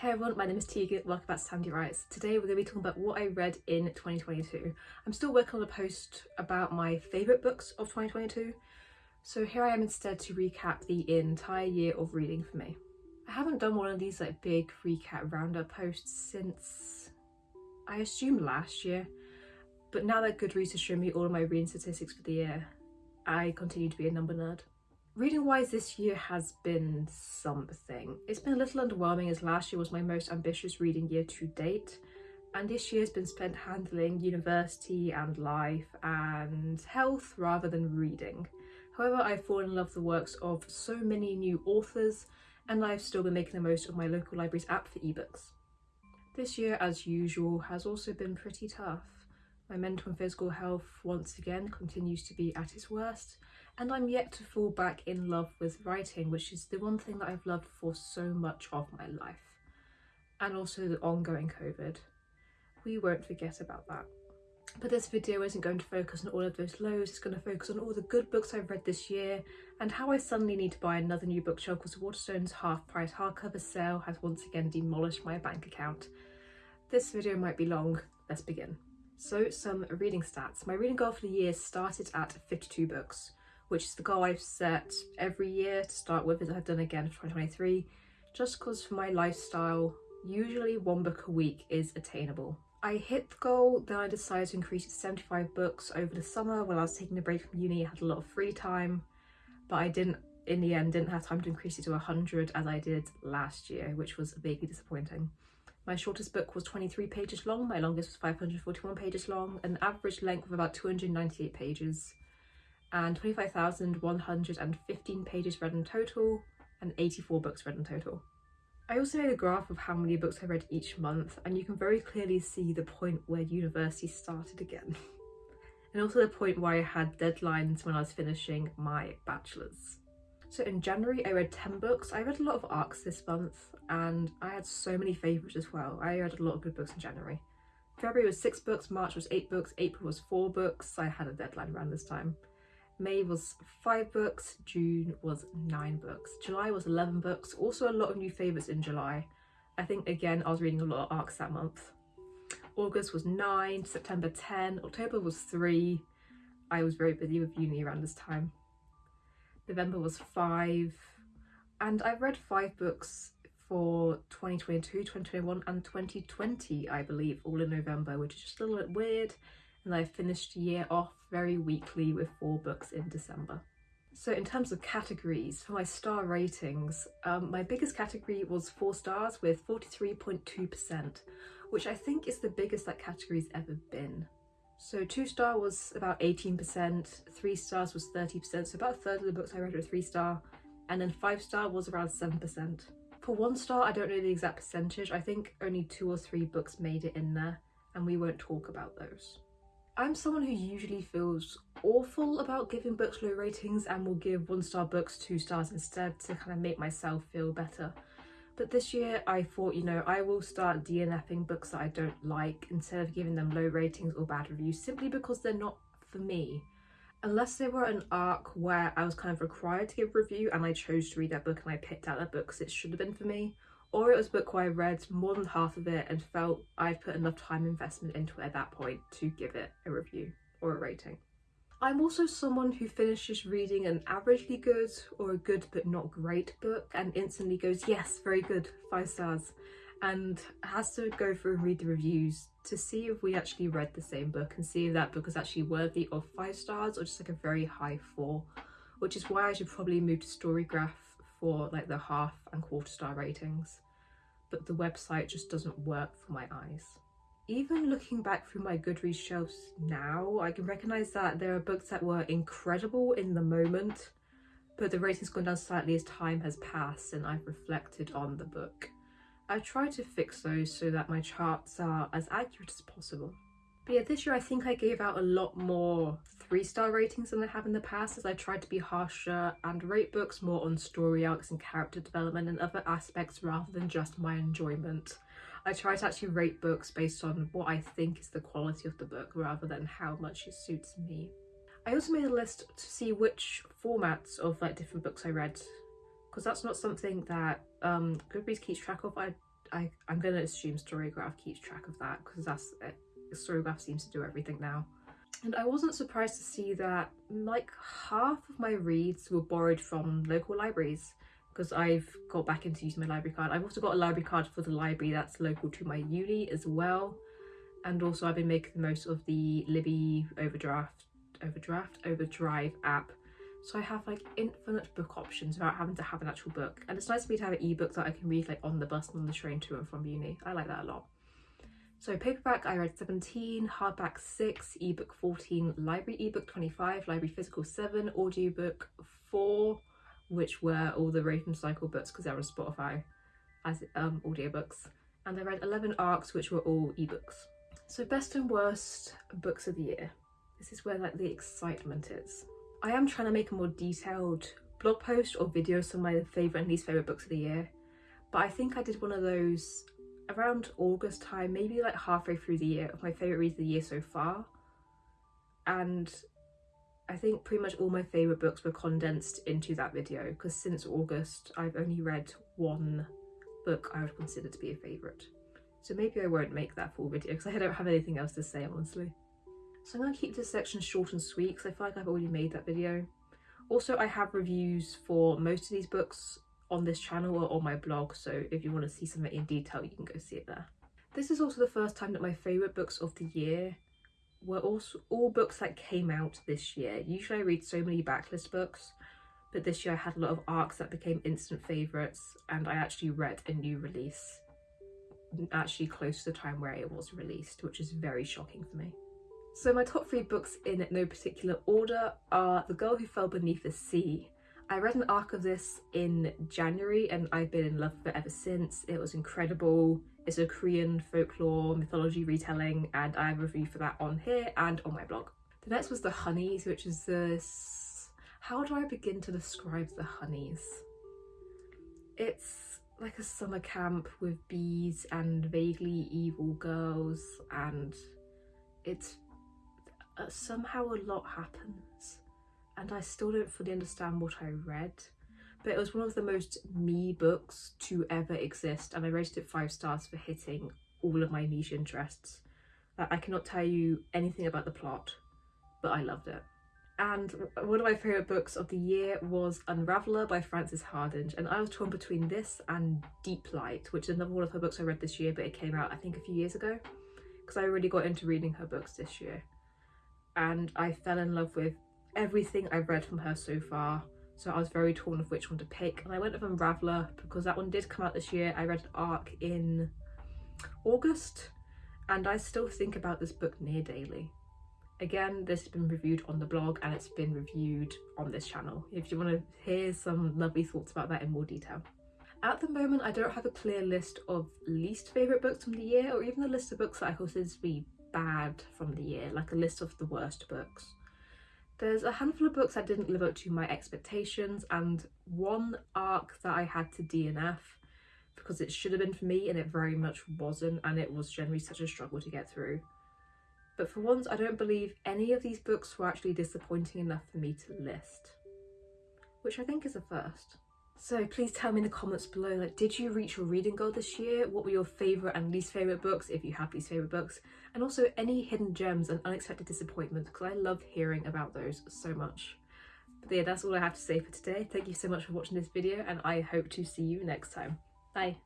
Hey everyone, my name is Tegan, welcome back to Sandy Writes. Today we're going to be talking about what I read in 2022. I'm still working on a post about my favourite books of 2022, so here I am instead to recap the entire year of reading for me. I haven't done one of these like big recap roundup posts since I assume last year, but now that Goodreads has shown me all of my reading statistics for the year, I continue to be a number nerd. Reading wise this year has been something. It's been a little underwhelming as last year was my most ambitious reading year to date and this year has been spent handling university and life and health rather than reading. However, I've fallen in love with the works of so many new authors and I've still been making the most of my local library's app for ebooks. This year, as usual, has also been pretty tough. My mental and physical health once again continues to be at its worst and I'm yet to fall back in love with writing which is the one thing that I've loved for so much of my life and also the ongoing COVID. We won't forget about that. But this video isn't going to focus on all of those lows, it's going to focus on all the good books I've read this year and how I suddenly need to buy another new bookshelf because Waterstone's half price hardcover sale has once again demolished my bank account. This video might be long, let's begin. So some reading stats. My reading goal for the year started at 52 books, which is the goal I've set every year to start with as I've done again for 2023, just because for my lifestyle, usually one book a week is attainable. I hit the goal, then I decided to increase it to 75 books over the summer when I was taking a break from uni, I had a lot of free time, but I didn't, in the end, didn't have time to increase it to 100 as I did last year, which was vaguely disappointing. My shortest book was 23 pages long, my longest was 541 pages long, an average length of about 298 pages, and 25,115 pages read in total, and 84 books read in total. I also made a graph of how many books I read each month, and you can very clearly see the point where university started again. and also the point where I had deadlines when I was finishing my bachelor's. So in January I read 10 books. I read a lot of ARCs this month and I had so many favourites as well. I read a lot of good books in January. February was 6 books, March was 8 books, April was 4 books. I had a deadline around this time. May was 5 books, June was 9 books. July was 11 books, also a lot of new favourites in July. I think again I was reading a lot of ARCs that month. August was 9, September 10, October was 3. I was very busy with uni around this time. November was five and I've read five books for 2022, 2021 and 2020 I believe all in November which is just a little bit weird and I finished year off very weakly with four books in December. So in terms of categories, for my star ratings, um, my biggest category was four stars with 43.2%, which I think is the biggest that category's ever been. So two star was about 18%, three stars was 30%, so about a third of the books I read were three star, and then five star was around 7%. For one star, I don't know the exact percentage, I think only two or three books made it in there, and we won't talk about those. I'm someone who usually feels awful about giving books low ratings and will give one star books two stars instead to kind of make myself feel better. But this year I thought, you know, I will start DNFing books that I don't like instead of giving them low ratings or bad reviews simply because they're not for me. Unless they were an arc where I was kind of required to give a review and I chose to read that book and I picked out that book because it should have been for me. Or it was a book where I read more than half of it and felt I'd put enough time investment into it at that point to give it a review or a rating. I'm also someone who finishes reading an averagely good or a good but not great book and instantly goes, yes, very good, five stars, and has to go through and read the reviews to see if we actually read the same book and see if that book is actually worthy of five stars or just like a very high four, which is why I should probably move to Storygraph for like the half and quarter star ratings, but the website just doesn't work for my eyes. Even looking back through my Goodreads shelves now, I can recognise that there are books that were incredible in the moment, but the rating's gone down slightly as time has passed and I've reflected on the book. I try to fix those so that my charts are as accurate as possible. But yeah, this year I think I gave out a lot more three star ratings than I have in the past as I tried to be harsher and rate books more on story arcs and character development and other aspects rather than just my enjoyment. I try to actually rate books based on what I think is the quality of the book rather than how much it suits me. I also made a list to see which formats of like different books I read because that's not something that um, Goodreads keeps track of. I I, I'm going to assume Storygraph keeps track of that because that's it. Storygraph seems to do everything now. And I wasn't surprised to see that like half of my reads were borrowed from local libraries because I've got back into using my library card. I've also got a library card for the library that's local to my uni as well. And also I've been making the most of the Libby Overdraft, Overdraft, Overdrive app. So I have like infinite book options without having to have an actual book. And it's nice for me to have an ebook that I can read like on the bus and on the train to and from uni. I like that a lot. So paperback I read 17, hardback 6, ebook 14, library ebook 25, library physical 7, audiobook 4, which were all the Raven Cycle books because they're on Spotify as um, audiobooks. And I read 11 arcs which were all ebooks. So best and worst books of the year. This is where like the excitement is. I am trying to make a more detailed blog post or video of my favourite and least favourite books of the year. But I think I did one of those around August time, maybe like halfway through the year, of my favourite reads of the year so far. And I think pretty much all my favourite books were condensed into that video because since August I've only read one book I would consider to be a favourite. So maybe I won't make that full video because I don't have anything else to say honestly. So I'm going to keep this section short and sweet because I feel like I've already made that video. Also I have reviews for most of these books on this channel or on my blog so if you want to see something in detail you can go see it there. This is also the first time that my favourite books of the year were also all books that came out this year. Usually I read so many backlist books but this year I had a lot of arcs that became instant favourites and I actually read a new release actually close to the time where it was released which is very shocking for me. So my top three books in no particular order are The Girl Who Fell Beneath the Sea I read an arc of this in January and I've been in love with it ever since. It was incredible. It's a Korean folklore mythology retelling and I have a review for that on here and on my blog. The next was The Honeys, which is this... How do I begin to describe The Honeys? It's like a summer camp with bees and vaguely evil girls and it's... Uh, somehow a lot happens and I still don't fully understand what I read but it was one of the most me books to ever exist and I rated it five stars for hitting all of my niche interests. Uh, I cannot tell you anything about the plot but I loved it. And one of my favourite books of the year was Unraveller by Frances Hardinge and I was torn between this and Deep Light which is another one of her books I read this year but it came out I think a few years ago because I really got into reading her books this year and I fell in love with everything I've read from her so far so I was very torn of which one to pick and I went with Unraveller because that one did come out this year. I read Arc in August and I still think about this book near daily. Again, this has been reviewed on the blog and it's been reviewed on this channel if you want to hear some lovely thoughts about that in more detail. At the moment, I don't have a clear list of least favourite books from the year or even a list of books that I consider to be bad from the year, like a list of the worst books. There's a handful of books that didn't live up to my expectations and one arc that I had to DNF because it should have been for me and it very much wasn't and it was generally such a struggle to get through. But for once I don't believe any of these books were actually disappointing enough for me to list, which I think is a first. So please tell me in the comments below, like, did you reach your reading goal this year? What were your favourite and least favourite books, if you have least favourite books? And also any hidden gems and unexpected disappointments, because I love hearing about those so much. But yeah, that's all I have to say for today. Thank you so much for watching this video, and I hope to see you next time. Bye!